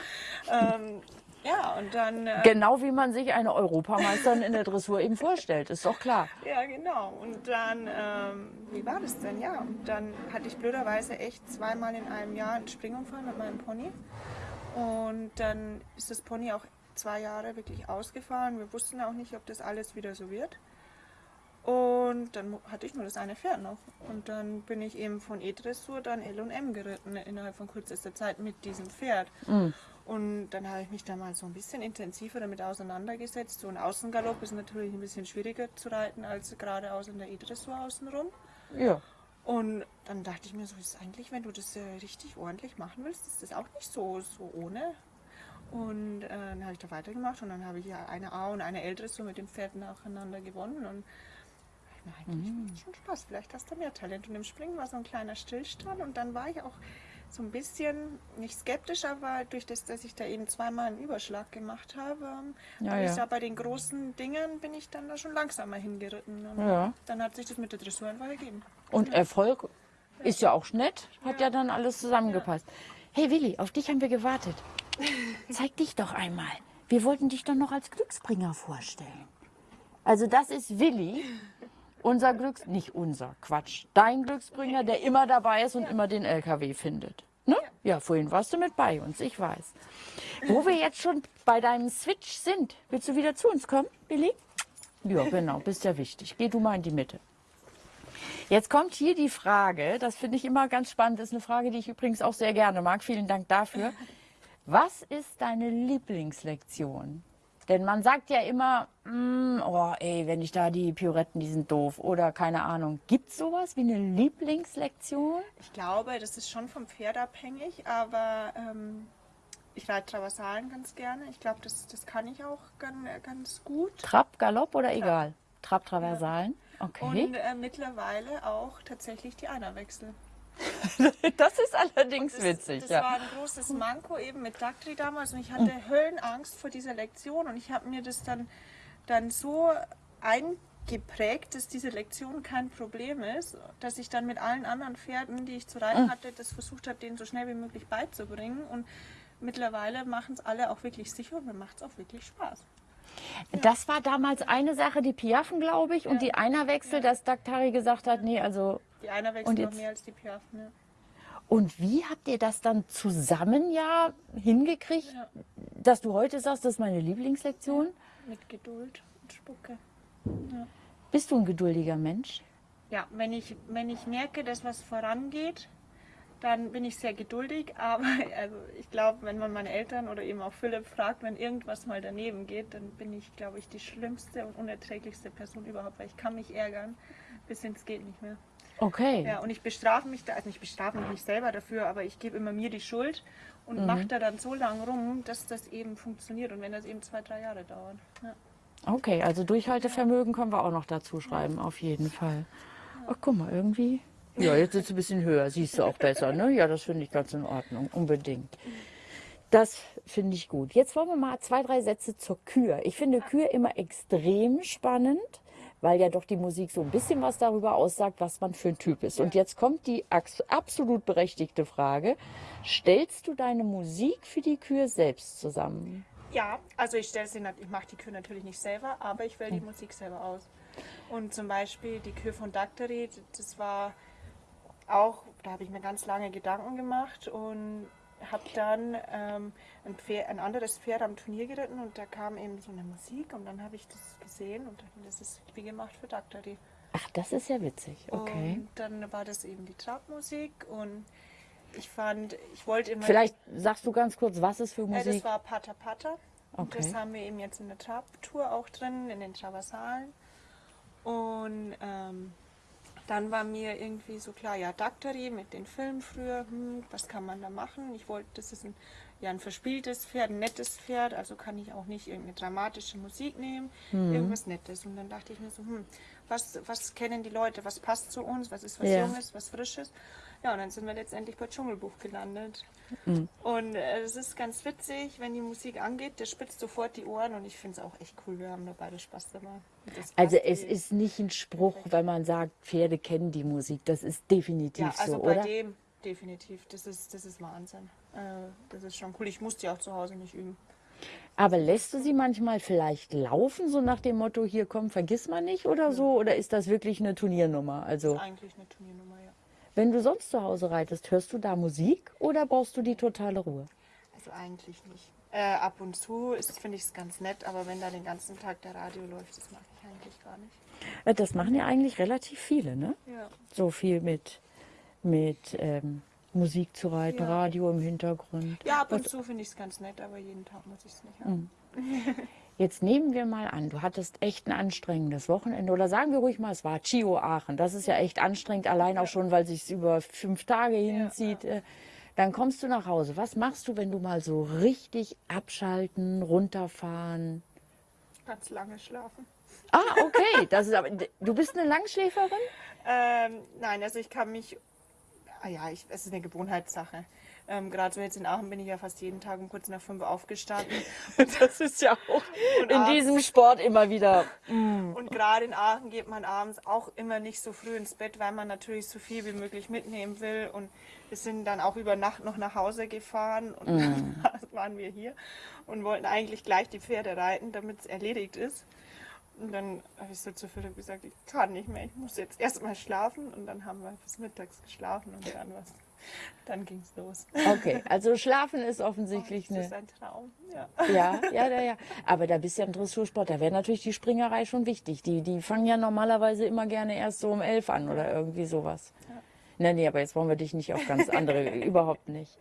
ähm, ja, und dann... Äh, Genau wie man sich eine Europameisterin in der Dressur eben vorstellt, ist doch klar. Ja, genau. Und dann, ähm, wie war das denn? Ja, und dann hatte ich blöderweise echt zweimal in einem Jahr einen Springunfall mit meinem Pony. Und dann ist das Pony auch zwei Jahre wirklich ausgefahren. Wir wussten auch nicht, ob das alles wieder so wird. Und dann hatte ich nur das eine Pferd noch. Und dann bin ich eben von E-Dressur dann L und M geritten innerhalb von kürzester Zeit mit diesem Pferd. Und dann habe ich mich da mal so ein bisschen intensiver damit auseinandergesetzt. So ein Außengalopp ist natürlich ein bisschen schwieriger zu reiten als geradeaus in der E-Dressur außenrum. Ja. Und dann dachte ich mir so, ist eigentlich, wenn du das äh, richtig ordentlich machen willst, ist das auch nicht so, so ohne. Und äh, dann habe ich da weitergemacht und dann habe ich ja eine A und eine L-Dressur mit dem Pferd nacheinander gewonnen. Und ich mir eigentlich macht schon Spaß, vielleicht hast du mehr Talent. Und im Springen war so ein kleiner Stillstand und dann war ich auch so ein bisschen, nicht skeptisch, aber durch das, dass ich da eben zweimal einen Überschlag gemacht habe, Ja, ja. da bei den großen Dingen bin ich dann da schon langsamer hingeritten. Und Ja. Dann hat sich das mit der Dressur einfach ergeben. Und Erfolg ist ja auch nett, hat ja dann alles zusammengepasst. Hey Willi, auf dich haben wir gewartet. Zeig dich doch einmal. Wir wollten dich doch noch als Glücksbringer vorstellen. Also das ist Willi, unser Glücks... Nicht unser, Quatsch. Dein Glücksbringer, der immer dabei ist und immer den LKW findet. Ne? Ja, vorhin warst du mit bei uns, ich weiß. Wo wir jetzt schon bei deinem Switch sind, willst du wieder zu uns kommen, Willi? Ja, genau, bist ja wichtig. Geh du mal in die Mitte. Jetzt kommt hier die Frage, das finde ich immer ganz spannend, ist eine Frage, die ich übrigens auch sehr gerne mag. Vielen Dank dafür. Was ist deine Lieblingslektion? Denn man sagt ja immer, mm, oh ey, wenn ich da die Pirouetten, die sind doof oder keine Ahnung. Gibt es sowas wie eine Lieblingslektion? Ich glaube, das ist schon vom Pferd abhängig, aber ähm, ich reite Traversalen ganz gerne. Ich glaube, das, das kann ich auch ganz, ganz gut. Trab, Galopp oder egal? Trab, Traversalen? Okay. Und äh, mittlerweile auch tatsächlich die Einerwechsel. das ist allerdings Das, witzig, das ja. war ein großes Manko eben mit Daktri damals und ich hatte Höllenangst vor dieser Lektion und ich habe mir das dann, dann so eingeprägt, dass diese Lektion kein Problem ist, dass ich dann mit allen anderen Pferden, die ich zu reiten hatte, das versucht habe, denen so schnell wie möglich beizubringen und mittlerweile machen es alle auch wirklich sicher und mir macht es auch wirklich Spaß. Das war damals eine Sache, die Piaffen, glaube ich, und die Einerwechsel, dass Daktari gesagt hat, nee, also Die Einerwechsel Und noch jetzt- mehr als die Piaffen. Ja. Und wie habt ihr das dann zusammen ja hingekriegt, Ja. dass du heute sagst, das ist meine Lieblingslektion? Mit Geduld und Spucke. Bist du ein geduldiger Mensch? Ja, wenn ich, wenn ich merke, dass was vorangeht, dann bin ich sehr geduldig. Aber also ich glaube, wenn man meine Eltern oder eben auch Philipp fragt, wenn irgendwas mal daneben geht, dann bin ich, glaube ich, die schlimmste und unerträglichste Person überhaupt, weil ich kann mich ärgern, bis ins geht nicht mehr. Okay. Ja, und ich bestrafe mich da, also ich bestrafe mich nicht selber dafür, aber ich gebe immer mir die Schuld und mache da dann so lange rum, dass das eben funktioniert und wenn das eben zwei, drei Jahre dauert. Ja. Okay, also Durchhaltevermögen können wir auch noch dazu schreiben, auf jeden Fall. Ach, guck mal, irgendwie Ja, jetzt sitzt du ein bisschen höher, siehst du auch besser, ne? Ja, das finde ich ganz in Ordnung, unbedingt. Das finde ich gut. Jetzt wollen wir mal zwei, drei Sätze zur Kür. Ich finde Kür immer extrem spannend, weil ja doch die Musik so ein bisschen was darüber aussagt, was man für ein Typ ist. Und jetzt kommt die absolut berechtigte Frage. Stellst du deine Musik für die Kür selbst zusammen? Ja, also ich stelle sie, ich mache die Kür natürlich nicht selber, aber ich wähle die Musik selber aus. Und zum Beispiel die Kür von Daktari, das war auch, da habe ich mir ganz lange Gedanken gemacht und habe dann ähm, ein, Pferd, ein anderes Pferd am Turnier geritten und da kam eben so eine Musik und dann habe ich das gesehen und dachte, das ist wie gemacht für Daktari. Ach, das ist ja witzig. Okay. Und dann war das eben die Trabmusik und ich fand, ich wollte immer... Vielleicht sagst du ganz kurz, was ist für Ja, das Musik? war Pata Pata. Und das Okay. haben wir eben jetzt in der Trab-Tour auch drin, in den Traversalen. Und ähm, dann war mir irgendwie so klar, ja, Daktari mit den Filmen früher, hm, was kann man da machen? Ich wollte, das ist ein, ja, ein verspieltes Pferd, ein nettes Pferd, also kann ich auch nicht irgendeine dramatische Musik nehmen, Mhm. irgendwas Nettes. Und dann dachte ich mir so, hm, was, was kennen die Leute, was passt zu uns, was ist was Ja. Junges, was Frisches? Ja, und dann sind wir letztendlich bei Dschungelbuch gelandet. Mhm. Und äh, es ist ganz witzig, wenn die Musik angeht, der spitzt sofort die Ohren und ich finde es auch echt cool. Wir haben da beide Spaß dabei. Also es irgendwie. ist nicht ein Spruch, wenn man sagt, Pferde kennen die Musik. Das ist definitiv ja, also so, bei oder? dem definitiv. Das ist, das ist Wahnsinn. Äh, das ist schon cool. Ich muss die auch zu Hause nicht üben. Aber lässt du sie manchmal vielleicht laufen, so nach dem Motto, hier komm, vergiss mal nicht oder so? Oder ist das wirklich eine Turniernummer? Also, Das ist eigentlich eine Turniernummer, ja. wenn du sonst zu Hause reitest, hörst du da Musik oder brauchst du die totale Ruhe? Also eigentlich nicht. Äh, ab und zu ist- finde ich es ganz nett, aber wenn da den ganzen Tag der Radio läuft, das mache ich eigentlich gar nicht. Äh, Das machen ja eigentlich relativ viele, ne? Ja. So viel mit, mit ähm, Musik zu reiten, Ja. Radio im Hintergrund. Ja, ab und zu finde ich es ganz nett, aber jeden Tag muss ich es nicht haben. Jetzt nehmen wir mal an, du hattest echt ein anstrengendes Wochenende oder sagen wir ruhig mal, es war Chio Aachen. Das ist ja echt anstrengend, allein auch schon, weil sich über fünf Tage hinzieht. Äh, Dann kommst du nach Hause. Was machst du, wenn du mal so richtig abschalten, runterfahren? Ganz lange schlafen. Ah, okay. Das ist aber, du bist eine Langschläferin? Ähm, nein, also ich kann mich, ah ja, ich, es ist eine Gewohnheitssache. Ähm, Gerade so jetzt in Aachen bin ich ja fast jeden Tag um kurz nach fünf aufgestanden. Das ist ja auch Und in abends- diesem Sport immer wieder. Und gerade in Aachen geht man abends auch immer nicht so früh ins Bett, weil man natürlich so viel wie möglich mitnehmen will. Und wir sind dann auch über Nacht noch nach Hause gefahren und dann waren wir hier und wollten eigentlich gleich die Pferde reiten, damit es erledigt ist. Und dann habe ich so zu Philipp gesagt, ich kann nicht mehr, ich muss jetzt erstmal schlafen. Und dann haben wir bis mittags geschlafen und dann, was, dann ging es los. Okay, also Schlafen ist offensichtlich das eine. ist ein Traum. Ja. Ja, ja, ja, ja. Aber da bist du ja ein Dressursport. Da wäre natürlich die Springerei schon wichtig. Die, die fangen ja normalerweise immer gerne erst so um elf an oder irgendwie sowas. Nee, nee, aber jetzt wollen wir dich nicht auf ganz andere, überhaupt nicht.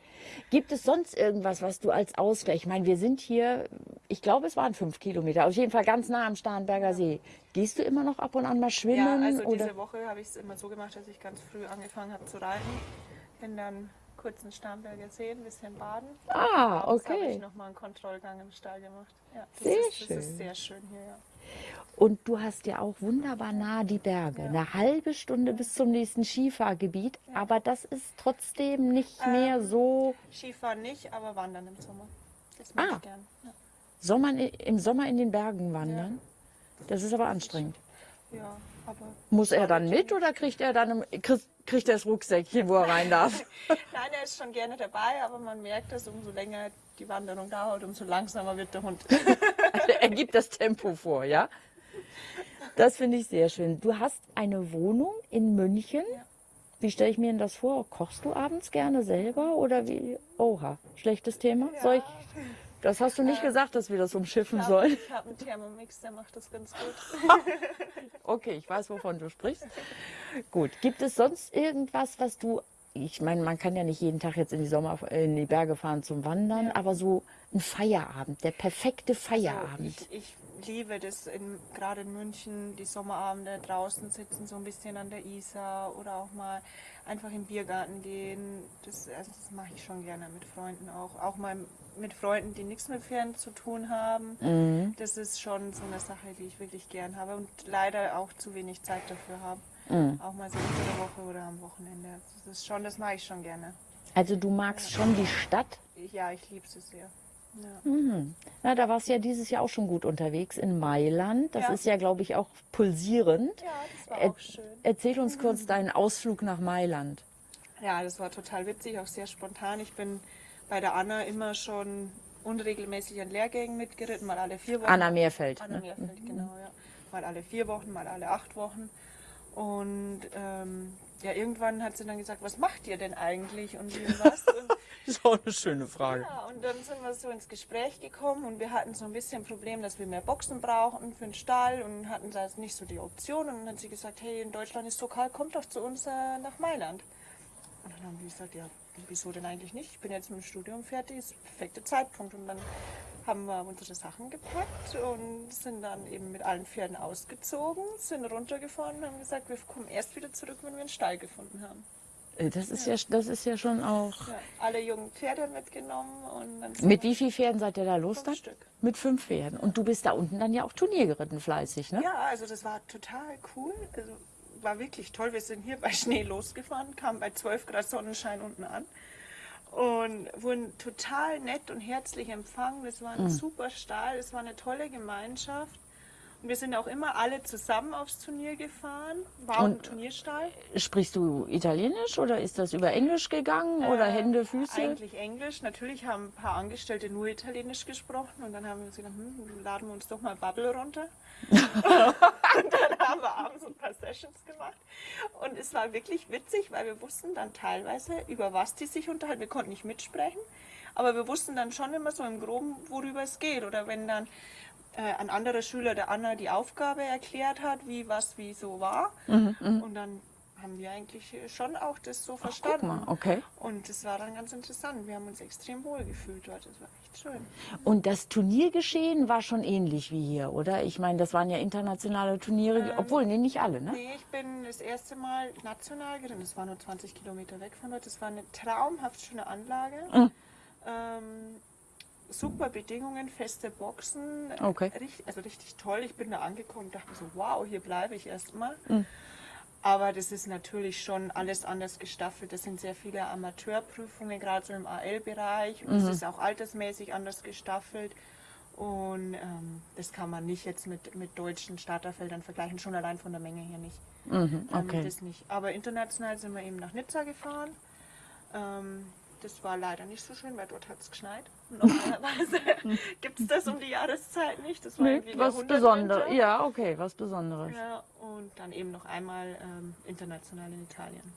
Gibt es sonst irgendwas, was du als Ausgleich, ich meine, wir sind hier, ich glaube, es waren fünf Kilometer, auf jeden Fall ganz nah am Starnberger See. Gehst du immer noch ab und an mal Ja, schwimmen? also oder? diese Woche habe ich es immer so gemacht, dass ich ganz früh angefangen habe zu reiten. Bin dann kurz in Starnberger See ein bisschen baden. Ah, Abends habe okay. ich nochmal einen Kontrollgang im Stall gemacht. Ja, Sehr ist, Das ist schön. sehr schön hier, ja. Und du hast ja auch wunderbar nah die Berge. Eine halbe Stunde bis zum nächsten Skifahrgebiet. Aber das ist trotzdem nicht Ähm, mehr so Skifahren nicht, aber wandern im Sommer. Das mag Ah. ich gern. Ja. Sommer, im Sommer in den Bergen wandern. Das ist aber anstrengend. ja, aber Muss er dann mit oder kriegt er dann im, kriegt, kriegt er das Rucksäckchen, wo er rein darf? Nein, er ist schon gerne dabei, aber man merkt, dass umso länger die Wanderung dauert, umso langsamer wird der Hund. Er gibt das Tempo vor, ja? Das finde ich sehr schön. Du hast eine Wohnung in München. Wie stelle ich mir denn das vor? Kochst du abends gerne selber oder wie? Oha, schlechtes Thema. Soll ich, das hast du nicht gesagt, dass wir das umschiffen sollen. Ich habe einen Thermomix, der macht das ganz gut. Okay, ich weiß, wovon du sprichst. Gut. Gibt es sonst irgendwas, was du. Ich meine, man kann ja nicht jeden Tag jetzt in die Sommer in die Berge fahren zum Wandern, aber so ein Feierabend, der perfekte Feierabend. Ich, ich liebe das in, gerade in München, die Sommerabende draußen sitzen, so ein bisschen an der Isar oder auch mal einfach im Biergarten gehen. Das, also das mache ich schon gerne mit Freunden auch. Auch mal mit Freunden, die nichts mit Pferden zu tun haben. Mhm. Das ist schon so eine Sache, die ich wirklich gern habe und leider auch zu wenig Zeit dafür habe. Mhm. Auch mal so unter der Woche oder am Wochenende. Das ist schon, das mache ich schon gerne. Also du magst schon die Stadt? Ja, ich liebe sie sehr. Ja. Mhm. Na, da warst du ja dieses Jahr auch schon gut unterwegs in Mailand. Das Ja. ist ja, glaube ich, auch pulsierend. ja, das war Ä- auch schön. Erzähl uns kurz deinen Ausflug nach Mailand. Ja, das war total witzig, auch sehr spontan. Ich bin bei der Anna immer schon unregelmäßig an Lehrgängen mitgeritten, mal alle vier Wochen. Anna Meerfeld. Anna ne? Meerfeld, genau, ja. Mal alle vier Wochen, mal alle acht Wochen. Und ähm, ja, irgendwann hat sie dann gesagt, was macht ihr denn eigentlich und wie was? Und, Das ist auch eine schöne Frage. ja, und dann sind wir so ins Gespräch gekommen und wir hatten so ein bisschen ein Problem, dass wir mehr Boxen brauchten für den Stall und hatten da nicht so die Option. Und dann hat sie gesagt, hey, in Deutschland ist so kalt, kommt doch zu uns äh, nach Mailand. Und dann haben wir gesagt, ja, wieso denn eigentlich nicht? Ich bin jetzt mit dem Studium fertig, ist der perfekte Zeitpunkt. Und dann haben wir unsere Sachen gepackt und sind dann eben mit allen Pferden ausgezogen, sind runtergefahren und haben gesagt, wir kommen erst wieder zurück, wenn wir einen Stall gefunden haben. Äh, Das ist ja, das ist ja schon auch. Ja, alle jungen Pferde mitgenommen und dann Mit wie vielen Pferden seid ihr da los? Fünf dann? Stück. Mit fünf Pferden. Und du bist da unten dann ja auch Turnier geritten, fleißig, ne? Ja, also das war total cool. Also war wirklich toll. Wir sind hier bei Schnee losgefahren, kamen bei 12 Grad Sonnenschein unten an und wurden total nett und herzlich empfangen. Das war ein super Stall, es war eine tolle Gemeinschaft. Und wir sind auch immer alle zusammen aufs Turnier gefahren. War auch ein Und- Turnierstall. Sprichst du Italienisch oder ist das über Englisch gegangen? Oder Äh, Hände, Füße? Eigentlich Englisch. Natürlich haben ein paar Angestellte nur Italienisch gesprochen und dann haben wir uns gedacht, hm, laden wir uns doch mal Bubble runter. und dann haben wir abends ein paar Sessions gemacht. Und es war wirklich witzig, weil wir wussten dann teilweise, über was die sich unterhalten. Wir konnten nicht mitsprechen, aber wir wussten dann schon immer so im Groben, worüber es geht. Oder wenn dann äh, ein anderer Schüler der Anna die Aufgabe erklärt hat, wie was wie so war. Und dann haben wir eigentlich schon auch das so Guck verstanden. okay. Und das war dann ganz interessant. Wir haben uns extrem wohl gefühlt dort. Das war echt schön. Und das Turniergeschehen war schon ähnlich wie hier, oder? Ich meine, das waren ja internationale Turniere, obwohl, nee, nicht alle, ne? Nee, ich bin das erste Mal national geritten. Das war nur 20 Kilometer weg von dort. Das war eine traumhaft schöne Anlage. Mhm. Ähm, super Bedingungen, feste Boxen. Okay. Richtig, also richtig toll. Ich bin da angekommen und dachte so, wow, hier bleibe ich erstmal. Mhm. Aber das ist natürlich schon alles anders gestaffelt. Das sind sehr viele Amateurprüfungen, gerade so im AL-Bereich. Und es Mhm. ist auch altersmäßig anders gestaffelt. Und ähm, das kann man nicht jetzt mit, mit deutschen Starterfeldern vergleichen, schon allein von der Menge her nicht. Mhm, Ähm, okay. Das nicht. Aber international sind wir eben nach Nizza gefahren. Ähm, das war leider nicht so schön, weil dort hat es geschneit. Normalerweise gibt es das um die Jahreszeit nicht. Das war Nee, irgendwie was. Besonderes. Ja, okay, was Besonderes. Ja, und dann eben noch einmal ähm, international in Italien.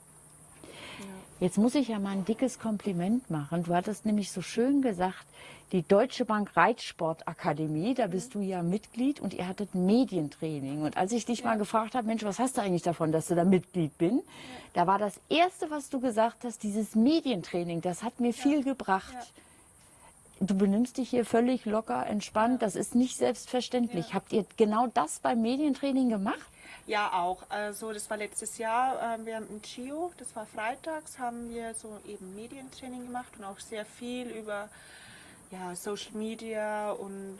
Jetzt muss ich ja mal ein dickes Kompliment machen. Du hattest nämlich so schön gesagt, die Deutsche Bank Reitsportakademie, da bist du ja Mitglied und ihr hattet Medientraining. Und als ich dich mal gefragt habe, Mensch, was hast du eigentlich davon, dass du da Mitglied bin? Da war das Erste, was du gesagt hast, dieses Medientraining, das hat mir viel gebracht. Ja. Du benimmst dich hier völlig locker, entspannt. Das ist nicht selbstverständlich. Habt ihr genau das beim Medientraining gemacht? Ja, auch. Also das war letztes Jahr. ähm, Wir haben im Chio, das war freitags, haben wir so eben Medientraining gemacht und auch sehr viel über ja, Social Media und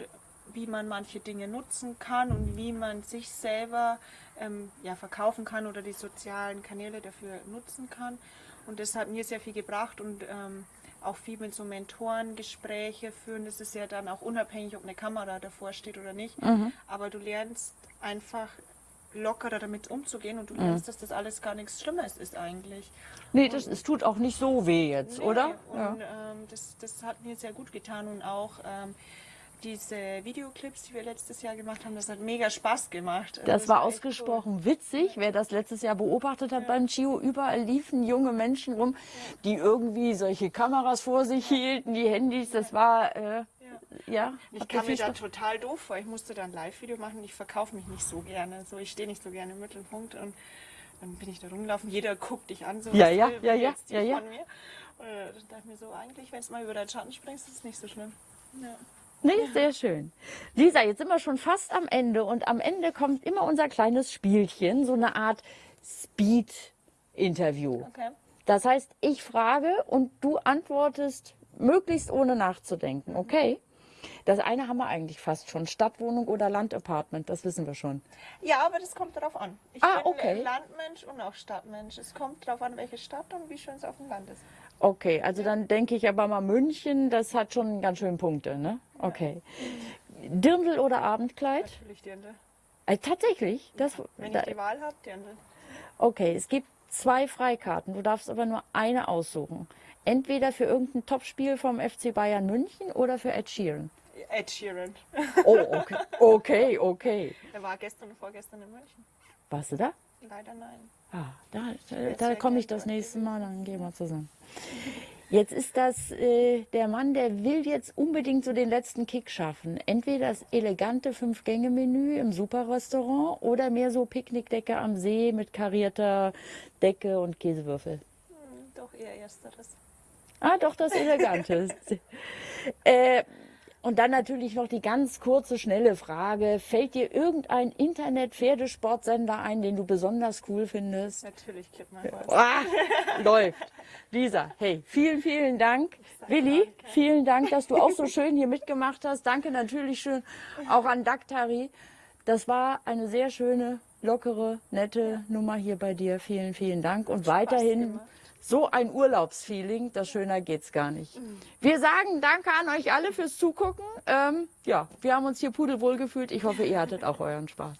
wie man manche Dinge nutzen kann und wie man sich selber ähm, ja, verkaufen kann oder die sozialen Kanäle dafür nutzen kann. Und das hat mir sehr viel gebracht und ähm, auch viel mit so Mentoren Gespräche führen. Das ist ja dann auch unabhängig, ob eine Kamera davor steht oder nicht. Aber du lernst einfach lockerer damit umzugehen und du lernst, dass das alles gar nichts Schlimmes ist eigentlich. Nee, das, es tut auch nicht so weh jetzt, Nee, oder? Und ähm, das, das hat mir sehr gut getan und auch ähm, diese Videoclips, die wir letztes Jahr gemacht haben, das hat mega Spaß gemacht. Also Das war echt ausgesprochen witzig. Wer das letztes Jahr beobachtet hat beim Chio, überall liefen junge Menschen rum, die irgendwie solche Kameras vor sich hielten, die Handys. Das war, äh, Cool. Ja. Ich kam mir da total doof vor. Ich musste da ein Live-Video machen. Ich verkaufe mich nicht so gerne. So, ich stehe nicht so gerne im Mittelpunkt. Und dann bin ich da rumgelaufen. Jeder guckt dich an. So, Ja, ja, ja, ja, ja, ja. Von mir. Und dann dachte ich mir so, eigentlich, wenn du mal über deinen Schatten springst, ist es nicht so schlimm. Ja. Nee, sehr schön. Lisa, jetzt sind wir schon fast am Ende und am Ende kommt immer unser kleines Spielchen, so eine Art Speed-Interview. Okay. Das heißt, ich frage und du antwortest möglichst ohne nachzudenken, okay? Das eine haben wir eigentlich fast schon. Stadtwohnung oder Landapartment, das wissen wir schon. Ja, aber das kommt darauf an. Ich Ah, bin okay. Landmensch und auch Stadtmensch. Es kommt darauf an, welche Stadt und wie schön es auf dem Land ist. Okay, also dann denke ich aber mal München, das hat schon ganz schön Punkte, ne? Okay. Dirndl oder Abendkleid? Natürlich Dirndl. Äh, tatsächlich? Das, Wenn da, ich die Wahl habe, Dirndl. okay, es gibt zwei Freikarten. Du darfst aber nur eine aussuchen. Entweder für irgendein Topspiel vom FC Bayern München oder für Ed Sheeran. Ed Sheeran. Oh, okay, okay, okay. Er war gestern und vorgestern in München. Warst du da? Leider nein. Ah, da, da, da komme ich das nächste Mal, dann gehen wir zusammen. Jetzt ist das äh, der Mann, der will jetzt unbedingt so den letzten Kick schaffen. Entweder das elegante Fünf-Gänge-Menü im Superrestaurant oder mehr so Picknickdecke am See mit karierter Decke und Käsewürfel. Hm, doch eher ersteres. Ah, doch, das Elegante. äh, und dann natürlich noch die ganz kurze, schnelle Frage. Fällt dir irgendein Internet-Pferdesportsender ein, den du besonders cool findest? Natürlich Clip My Horse. Ah, läuft. Lisa, hey, vielen, vielen Dank. Willi, danke. vielen Dank, dass du auch so schön hier mitgemacht hast. Danke natürlich schön auch an Daktari. Das war eine sehr schöne, lockere, nette Nummer hier bei dir. Vielen, vielen Dank. Und weiterhin gemacht. So ein Urlaubsfeeling, das schöner geht's gar nicht. Wir sagen Danke an euch alle fürs Zugucken. Ähm, ja, wir haben uns hier pudelwohl gefühlt. Ich hoffe, ihr hattet auch euren Spaß.